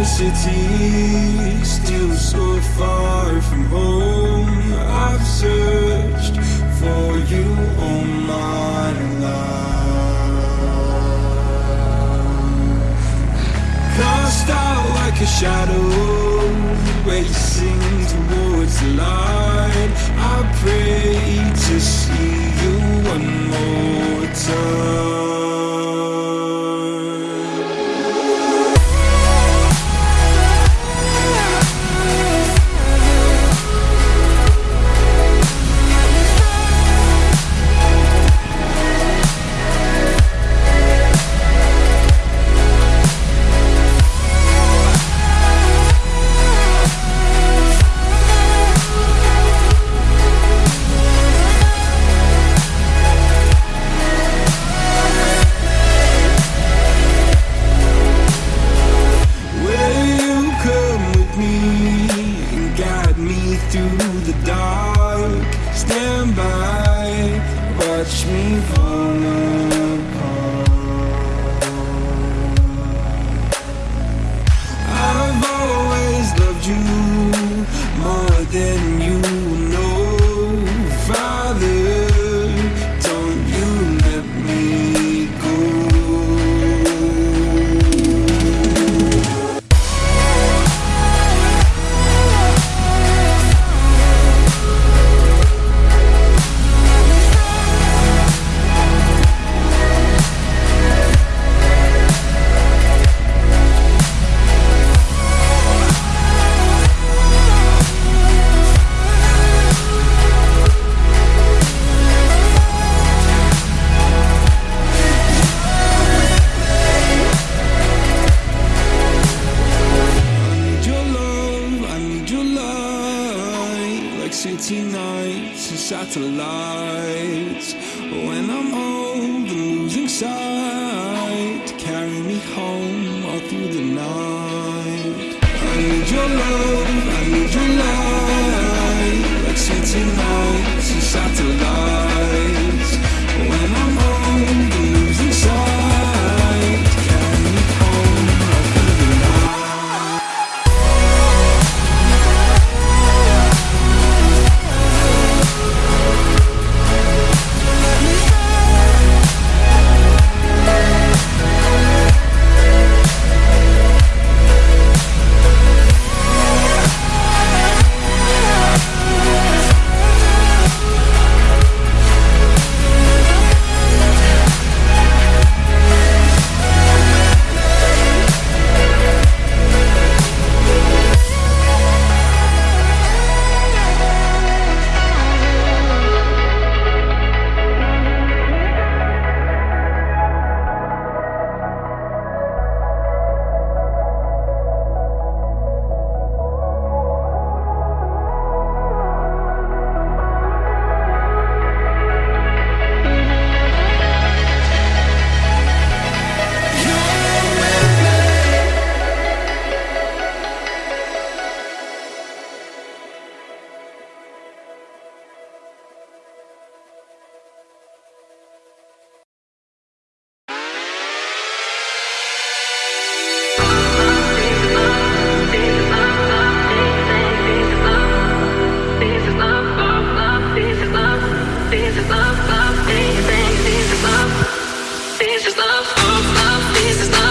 a city, still so far from home. I've searched for you all my life. Cast out like a shadow, racing towards the light. Watch me apart. I've always loved you more than Like city nights and satellites. When I'm old and losing sight Carry me home all through the night. I need your love of my this is not